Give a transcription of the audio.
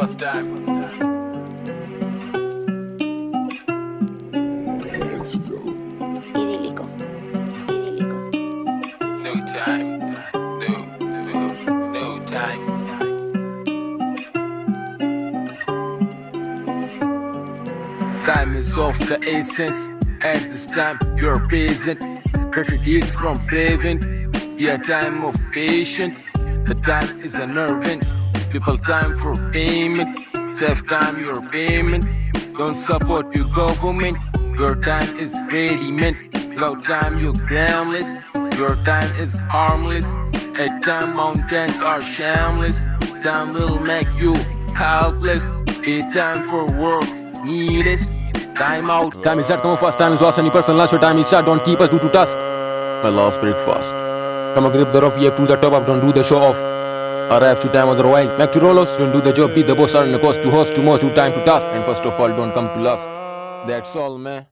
first time. Idílico. Idílico. No time. No, no, no time. Time is of the essence. At this time, you're present. Credit is from prevent. Yeah, time of patience. The time is unnerving. People time for payment. Save time your payment. Don't support your government. Your time is ready-made. Without time you're groundless. Your time is harmless. At time mountains are shameless. Time will make you helpless. A time for work needless Time out. Time is at come first time is lost any person last your time is shut don't keep us due to task My last breakfast. Come on grip the rough you have to the top up don't do the show off Arrive to time otherwise Back to rollers don't do the job. Be the boss. In the cost. To host too much. To time to task. And first of all don't come to last That's all man